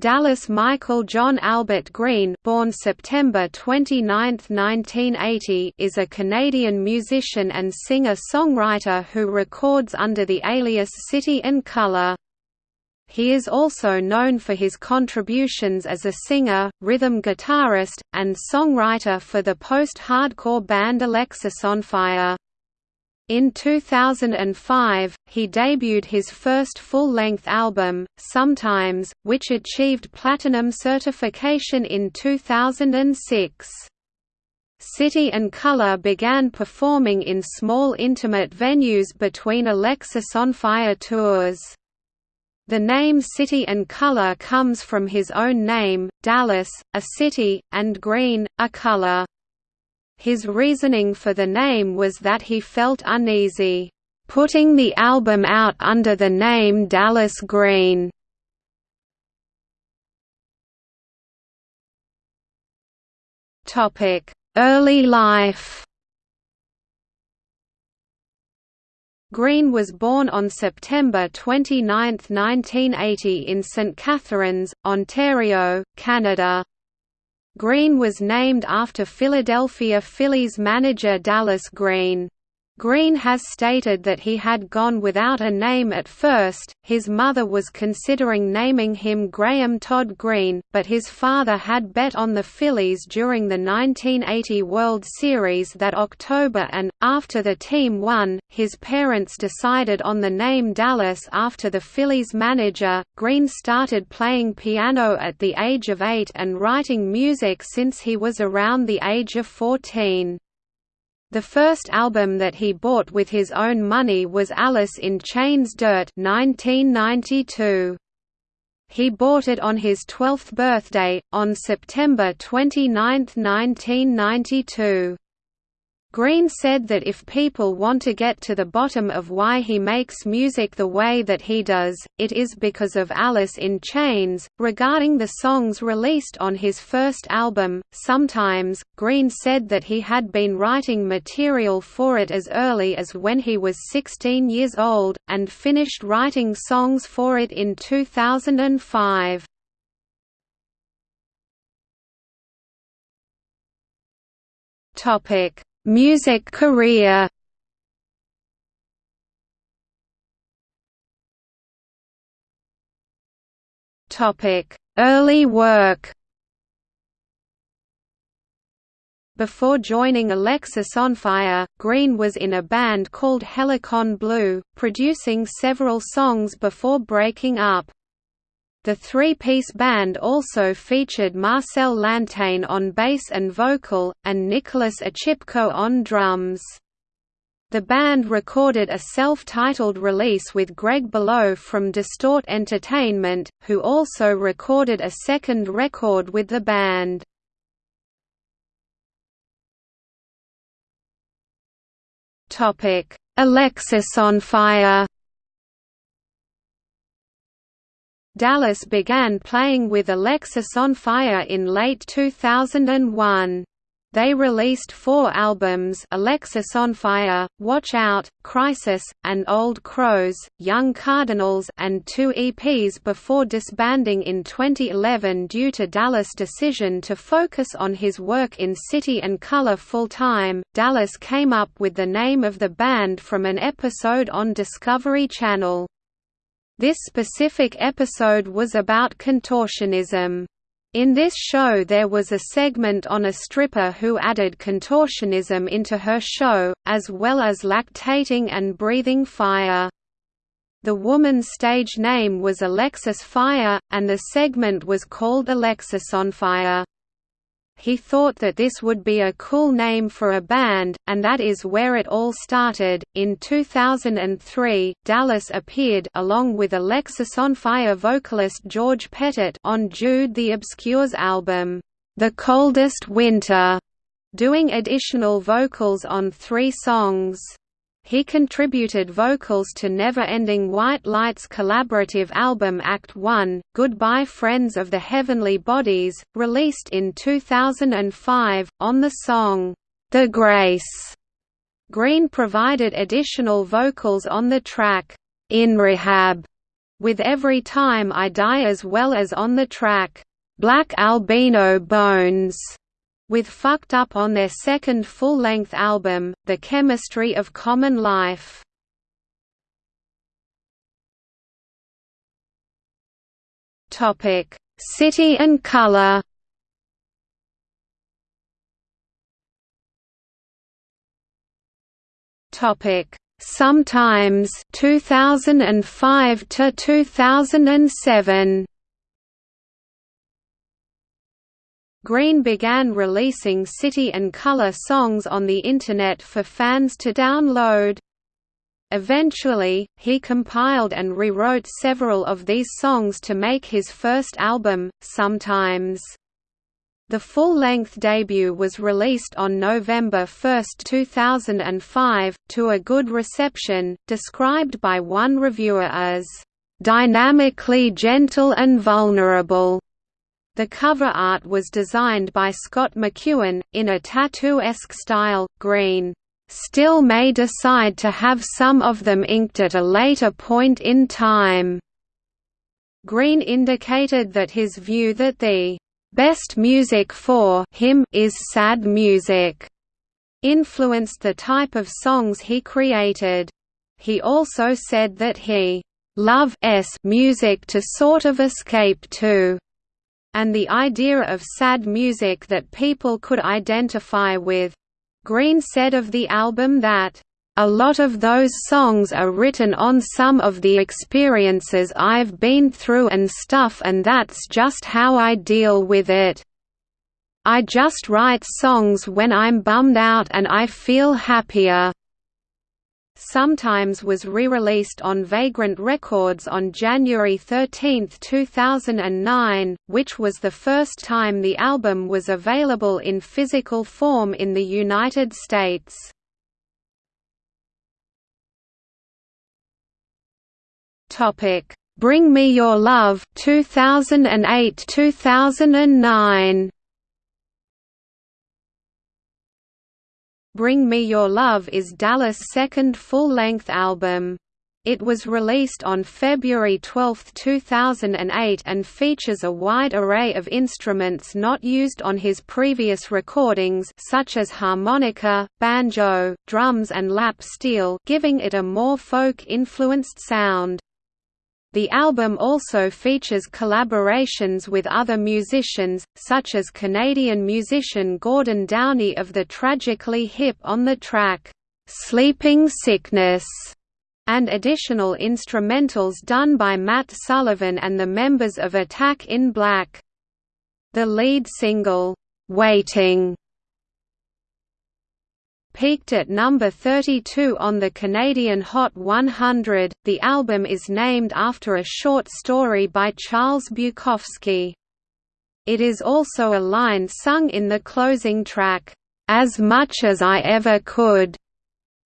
Dallas Michael John Albert Green born September 29, 1980 is a Canadian musician and singer-songwriter who records under the alias City and Colour. He is also known for his contributions as a singer, rhythm guitarist, and songwriter for the post-hardcore band Alexisonfire. In 2005, he debuted his first full-length album, Sometimes, which achieved platinum certification in 2006. City and Colour began performing in small intimate venues between Alexisonfire tours. The name City and Colour comes from his own name, Dallas, a city, and Green, a color. His reasoning for the name was that he felt uneasy, "...putting the album out under the name Dallas Green." Early life Green was born on September 29, 1980 in St. Catharines, Ontario, Canada. Green was named after Philadelphia Phillies manager Dallas Green. Green has stated that he had gone without a name at first, his mother was considering naming him Graham Todd Green, but his father had bet on the Phillies during the 1980 World Series that October and, after the team won, his parents decided on the name Dallas after the Phillies manager. Green started playing piano at the age of eight and writing music since he was around the age of 14. The first album that he bought with his own money was Alice in Chains Dirt 1992. He bought it on his 12th birthday, on September 29, 1992. Green said that if people want to get to the bottom of why he makes music the way that he does, it is because of Alice in Chains. Regarding the songs released on his first album, Sometimes, Green said that he had been writing material for it as early as when he was 16 years old, and finished writing songs for it in 2005. Topic Music career Early work Before joining Alexisonfire, Green was in a band called Helicon Blue, producing several songs before breaking up. The three-piece band also featured Marcel Lantain on bass and vocal, and Nicholas Achipko on drums. The band recorded a self-titled release with Greg Below from Distort Entertainment, who also recorded a second record with the band. Alexisonfire Dallas began playing with Alexisonfire in late 2001. They released four albums Alexisonfire, Watch Out, Crisis, and Old Crows, Young Cardinals and two EPs before disbanding in 2011 due to Dallas' decision to focus on his work in City and Colour full-time. Dallas came up with the name of the band from an episode on Discovery Channel. This specific episode was about contortionism. In this show there was a segment on a stripper who added contortionism into her show, as well as lactating and breathing fire. The woman's stage name was Alexis Fire, and the segment was called Alexisonfire. He thought that this would be a cool name for a band, and that is where it all started. In 2003, Dallas appeared along with Alexisonfire vocalist George Pettit on Jude the Obscure's album, The Coldest Winter, doing additional vocals on three songs. He contributed vocals to Never Ending White Light's collaborative album Act One, Goodbye Friends of the Heavenly Bodies, released in 2005, on the song, The Grace. Green provided additional vocals on the track, In Rehab, With Every Time I Die as well as on the track, Black Albino Bones, with Fucked Up on their second full-length album, The Chemistry of Common Life. City and Colour. Topic. Sometimes 2005 to 2007 Green began releasing City and Colour songs on the Internet for fans to download. Eventually, he compiled and rewrote several of these songs to make his first album, Sometimes. The full-length debut was released on November 1, 2005, to a good reception, described by one reviewer as, "...dynamically gentle and vulnerable." The cover art was designed by Scott McEwen, in a tattoo-esque style. Green still may decide to have some of them inked at a later point in time. Green indicated that his view that the Best music for him is sad music, influenced the type of songs he created. He also said that he loves music to sort of escape to, and the idea of sad music that people could identify with. Green said of the album that a lot of those songs are written on some of the experiences I've been through and stuff and that's just how I deal with it. I just write songs when I'm bummed out and I feel happier. Sometimes was re-released on Vagrant Records on January 13, 2009, which was the first time the album was available in physical form in the United States. Topic: Bring Me Your Love 2008-2009. Bring Me Your Love is Dallas' second full-length album. It was released on February 12, 2008 and features a wide array of instruments not used on his previous recordings such as harmonica, banjo, drums and lap steel giving it a more folk-influenced sound. The album also features collaborations with other musicians, such as Canadian musician Gordon Downie of the Tragically Hip on the track, "'Sleeping Sickness' and additional instrumentals done by Matt Sullivan and the members of Attack in Black. The lead single, "'Waiting' peaked at number 32 on the Canadian Hot 100. The album is named after a short story by Charles Bukowski. It is also a line sung in the closing track, As Much as I Ever Could.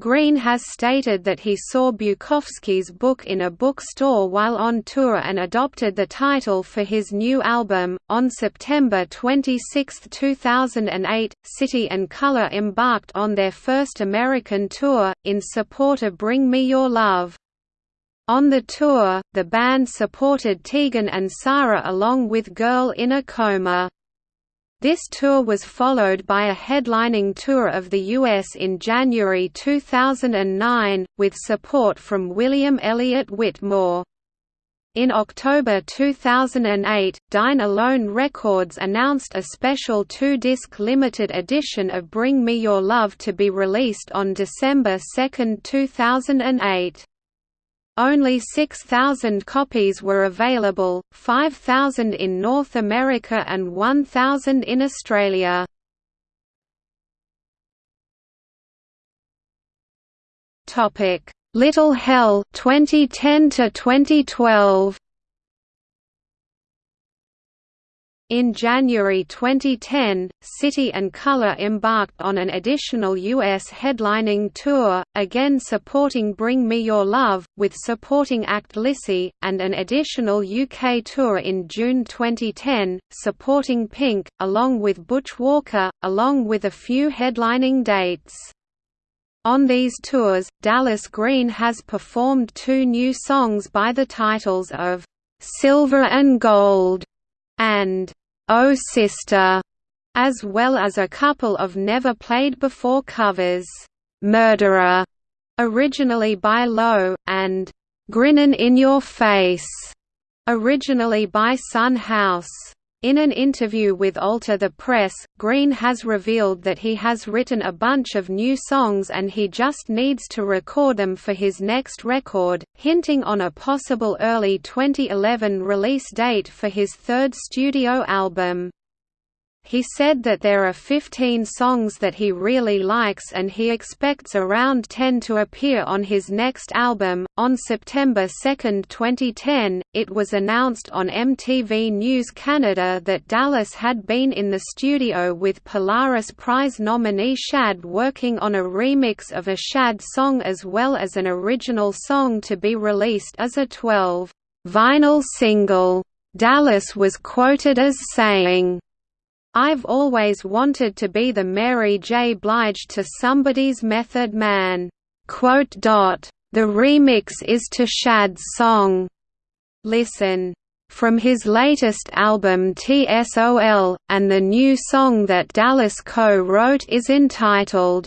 Green has stated that he saw Bukowski's book in a bookstore while on tour and adopted the title for his new album. On September 26, 2008, City and Colour embarked on their first American tour, in support of Bring Me Your Love. On the tour, the band supported Tegan and Sara along with Girl in a Coma. This tour was followed by a headlining tour of the U.S. in January 2009, with support from William Elliott Whitmore. In October 2008, Dine Alone Records announced a special two-disc limited edition of Bring Me Your Love to be released on December 2, 2008. Only 6,000 copies were available, 5,000 in North America and 1,000 in Australia. Little Hell 2010 to 2012 In January 2010, City and Colour embarked on an additional U.S. headlining tour, again supporting Bring Me Your Love, with supporting act Lissie, and an additional UK tour in June 2010, supporting Pink, along with Butch Walker, along with a few headlining dates. On these tours, Dallas Green has performed two new songs by the titles of "'Silver and Gold' and "'Oh Sister' as well as a couple of never-played-before covers, "'Murderer' originally by Low, and "'Grinnin' in Your Face' originally by Son House. In an interview with Alter the Press, Green has revealed that he has written a bunch of new songs and he just needs to record them for his next record, hinting on a possible early 2011 release date for his third studio album. He said that there are 15 songs that he really likes and he expects around 10 to appear on his next album. On September 2, 2010, it was announced on MTV News Canada that Dallas had been in the studio with Polaris Prize nominee Shad working on a remix of a Shad song as well as an original song to be released as a 12 vinyl single. Dallas was quoted as saying, I've always wanted to be the Mary J. Blige to somebody's Method Man." The remix is to Shad's song, Listen, from his latest album TSOL, and the new song that Dallas co-wrote is entitled,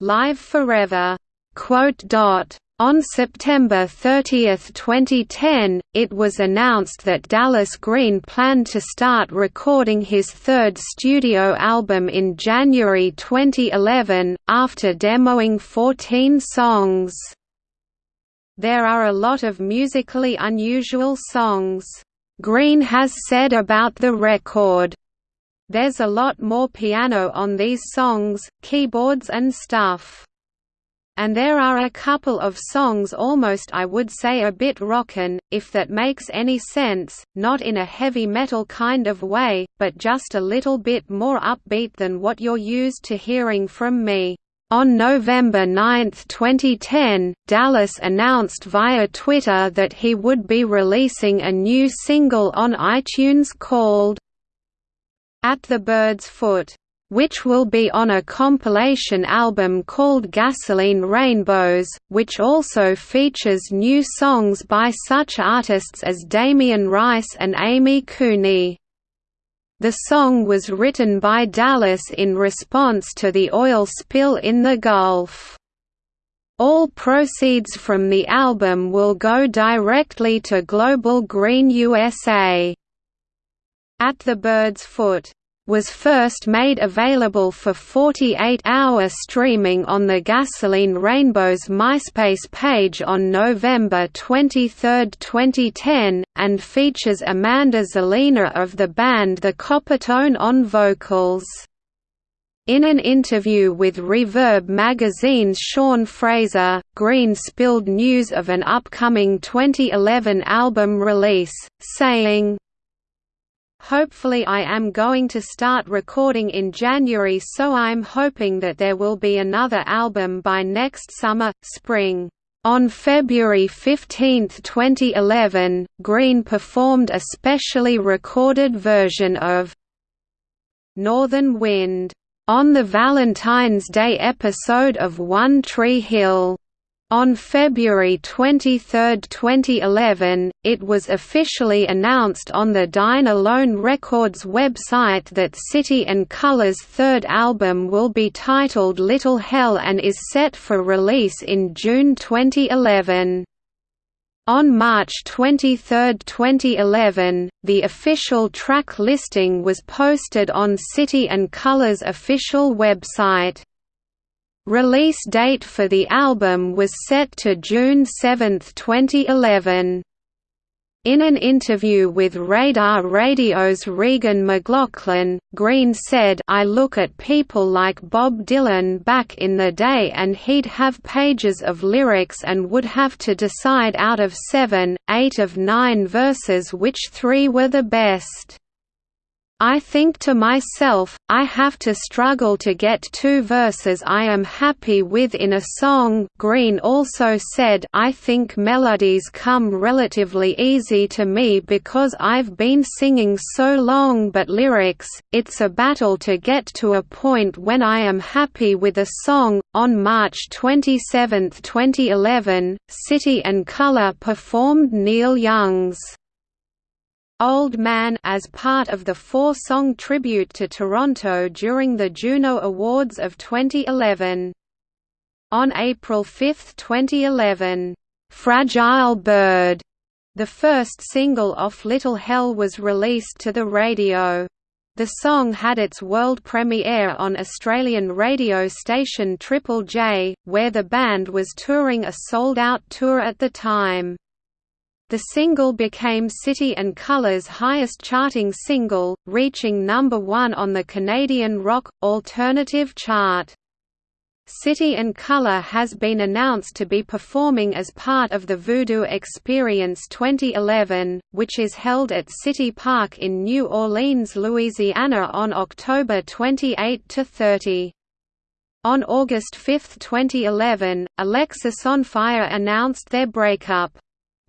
Live Forever. On September 30, 2010, it was announced that Dallas Green planned to start recording his third studio album in January 2011, after demoing 14 songs. There are a lot of musically unusual songs. Green has said about the record, There's a lot more piano on these songs, keyboards and stuff. And there are a couple of songs almost I would say a bit rockin', if that makes any sense, not in a heavy metal kind of way, but just a little bit more upbeat than what you're used to hearing from me. On November 9, 2010, Dallas announced via Twitter that he would be releasing a new single on iTunes called At the Bird's Foot which will be on a compilation album called Gasoline Rainbows, which also features new songs by such artists as Damien Rice and Amy Kuney. The song was written by Dallas in response to the oil spill in the Gulf. All proceeds from the album will go directly to Global Green USA. At the Bird's Foot was first made available for 48-hour streaming on the Gasoline Rainbow's MySpace page on November 23, 2010, and features Amanda Zelina of the band The Coppertone on vocals. In an interview with Reverb magazine's Sean Fraser, Green spilled news of an upcoming 2011 album release, saying, Hopefully I am going to start recording in January so I'm hoping that there will be another album by next summer, spring. On February 15, 2011, Green performed a specially recorded version of Northern Wind on the Valentine's Day episode of One Tree Hill. On February 23, 2011, it was officially announced on the Dine Alone Records website that City and Colour's third album will be titled Little Hell and is set for release in June 2011. On March 23, 2011, the official track listing was posted on City and Colour's official website. Release date for the album was set to June 7, 2011. In an interview with Radar Radio's Regan McLaughlin, Green said I look at people like Bob Dylan back in the day and he'd have pages of lyrics and would have to decide out of seven, eight of nine verses which three were the best. I think to myself, I have to struggle to get two verses I am happy with in a song Green also said I think melodies come relatively easy to me because I've been singing so long but lyrics, it's a battle to get to a point when I am happy with a song. On March 27, 2011, City and Colour performed Neil Young's Old Man as part of the four-song tribute to Toronto during the Juno Awards of 2011. On April 5, 2011, "'Fragile Bird' the first single off Little Hell was released to the radio. The song had its world premiere on Australian radio station Triple J, where the band was touring a sold-out tour at the time. The single became City and Colour's highest charting single, reaching number one on the Canadian rock, alternative chart. City and Colour has been announced to be performing as part of the Voodoo Experience 2011, which is held at City Park in New Orleans, Louisiana on October 28–30. On August 5, 2011, Alexisonfire announced their breakup.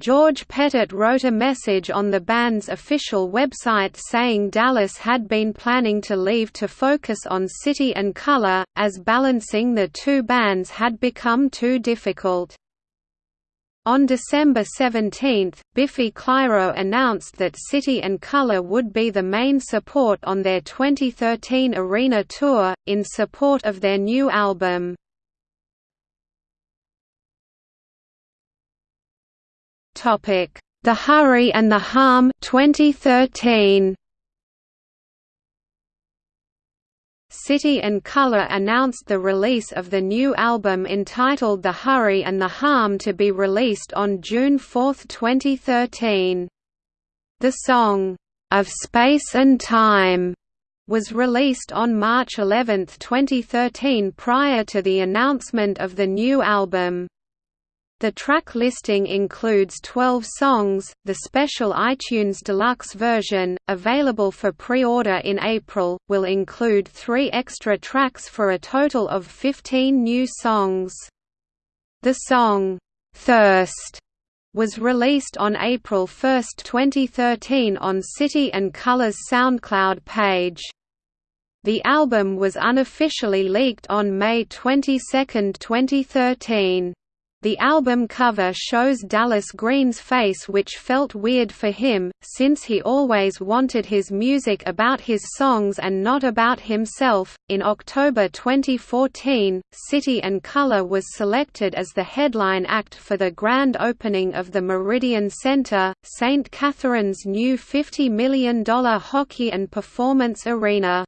George Pettit wrote a message on the band's official website saying Dallas had been planning to leave to focus on City and Colour, as balancing the two bands had become too difficult. On December 17, Biffy Clyro announced that City and Colour would be the main support on their 2013 arena tour, in support of their new album. Topic: The Hurry and the Harm 2013. City and Colour announced the release of the new album entitled The Hurry and the Harm to be released on June 4, 2013. The song, "'Of Space and Time' was released on March 11, 2013 prior to the announcement of the new album. The track listing includes 12 songs. The special iTunes Deluxe version, available for pre-order in April, will include 3 extra tracks for a total of 15 new songs. The song Thirst was released on April 1, 2013 on City and Colours SoundCloud page. The album was unofficially leaked on May 22, 2013. The album cover shows Dallas Green's face which felt weird for him, since he always wanted his music about his songs and not about himself. In October 2014, City and Colour was selected as the headline act for the grand opening of the Meridian Center, St. Catharines' new $50 million hockey and performance arena.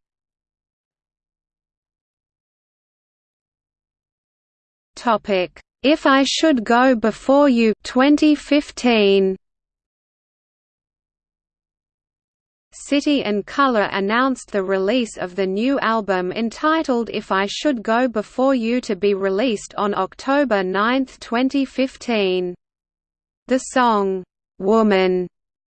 Topic if I Should Go Before You 2015 City and Colour announced the release of the new album entitled If I Should Go Before You to be released on October 9, 2015. The song, "'Woman'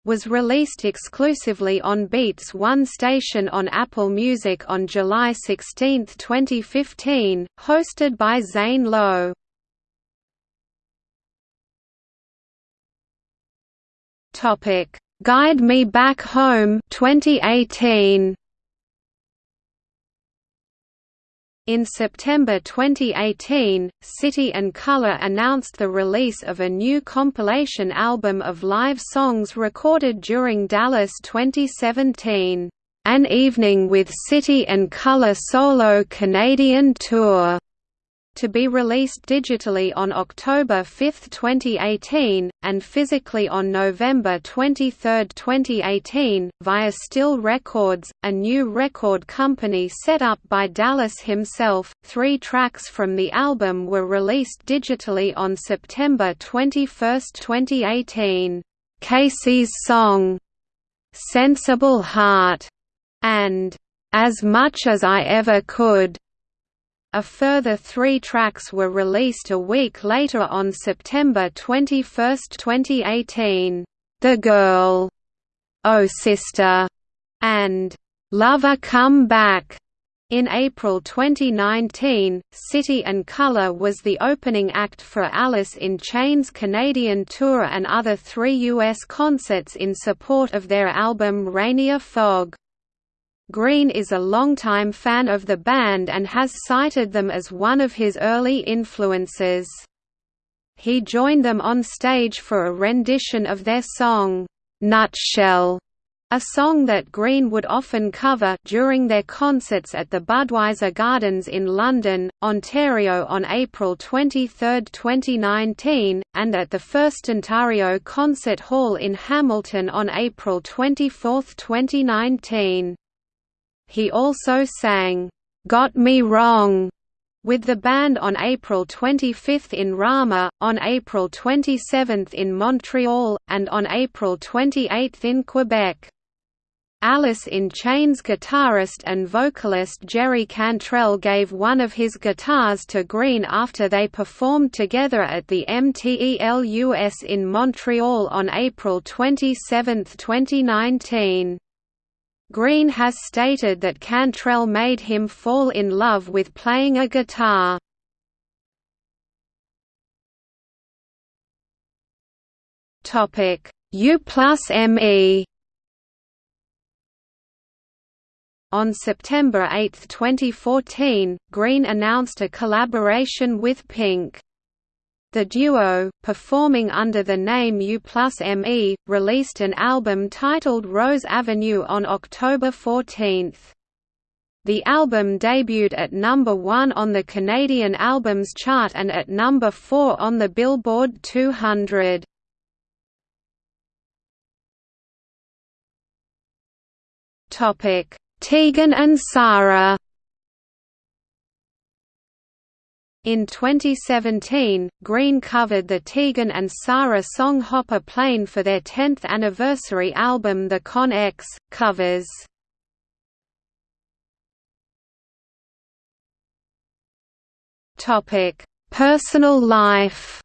was released exclusively on Beats One station on Apple Music on July 16, 2015, hosted by Zane Lowe. Topic: Guide Me Back Home 2018. In September 2018, City and Colour announced the release of a new compilation album of live songs recorded during Dallas 2017, "An Evening with City and Colour Solo Canadian Tour." To be released digitally on October 5, 2018, and physically on November 23, 2018, via Still Records, a new record company set up by Dallas himself. Three tracks from the album were released digitally on September 21, 2018. Casey's song, Sensible Heart, and As Much as I Ever Could a further three tracks were released a week later on September 21, 2018, "'The Girl'", "'Oh Sister' and Lover Come Back in April 2019, City and Colour was the opening act for Alice in Chains' Canadian tour and other three U.S. concerts in support of their album Rainier Fog. Green is a longtime fan of the band and has cited them as one of his early influences. He joined them on stage for a rendition of their song, "'Nutshell' a song that Green would often cover during their concerts at the Budweiser Gardens in London, Ontario on April 23, 2019, and at the First Ontario Concert Hall in Hamilton on April 24, 2019. He also sang, "'Got Me Wrong' with the band on April 25 in Rama, on April 27 in Montreal, and on April 28 in Quebec. Alice in Chains guitarist and vocalist Jerry Cantrell gave one of his guitars to Green after they performed together at the MTELUS in Montreal on April 27, 2019. Green has stated that Cantrell made him fall in love with playing a guitar. U plus ME On September 8, 2014, Green announced a collaboration with Pink. The duo, performing under the name U plus ME, released an album titled Rose Avenue on October 14. The album debuted at number 1 on the Canadian Albums Chart and at number 4 on the Billboard 200. Topic Tegan and Sara In 2017, Green covered the Tegan and Sara song Hop a Plane for their 10th anniversary album The Con X, Covers. Personal life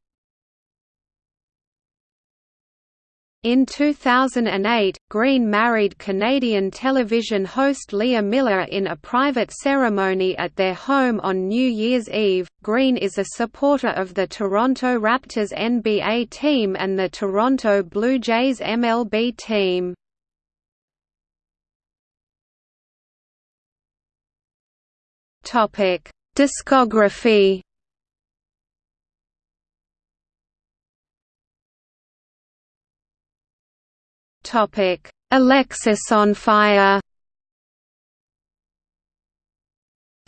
In 2008, Green married Canadian television host Leah Miller in a private ceremony at their home on New Year's Eve. Green is a supporter of the Toronto Raptors NBA team and the Toronto Blue Jays MLB team. Topic: Discography Topic: Alexisonfire.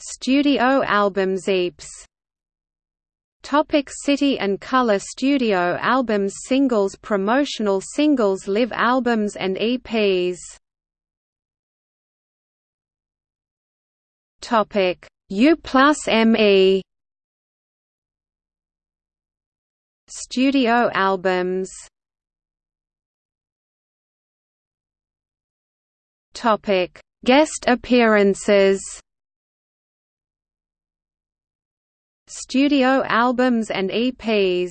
Studio albums EPs Topic City and Colour Studio albums Singles Promotional singles Live albums and EPs Topic U plus ME Studio albums Topic: Guest appearances. Studio albums and EPs.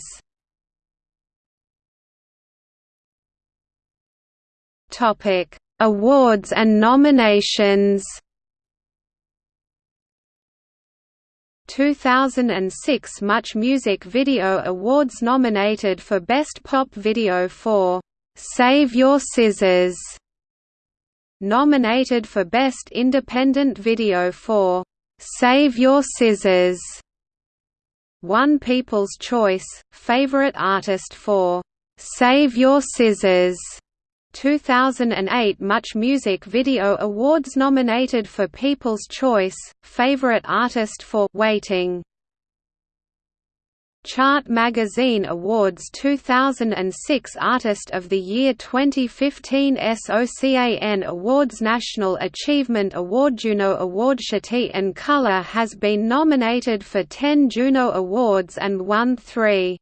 Topic: Awards and nominations. 2006 Much Music Video Awards nominated for Best Pop Video for "Save Your Scissors" Nominated for Best Independent Video for "'Save Your Scissors' One People's Choice, Favorite Artist for "'Save Your Scissors' 2008 Much Music Video Awards nominated for People's Choice, Favorite Artist for Waiting Chart Magazine Awards 2006 Artist of the Year 2015 SOCAN Awards National Achievement Award Juno Award City and Colour has been nominated for 10 Juno Awards and won three.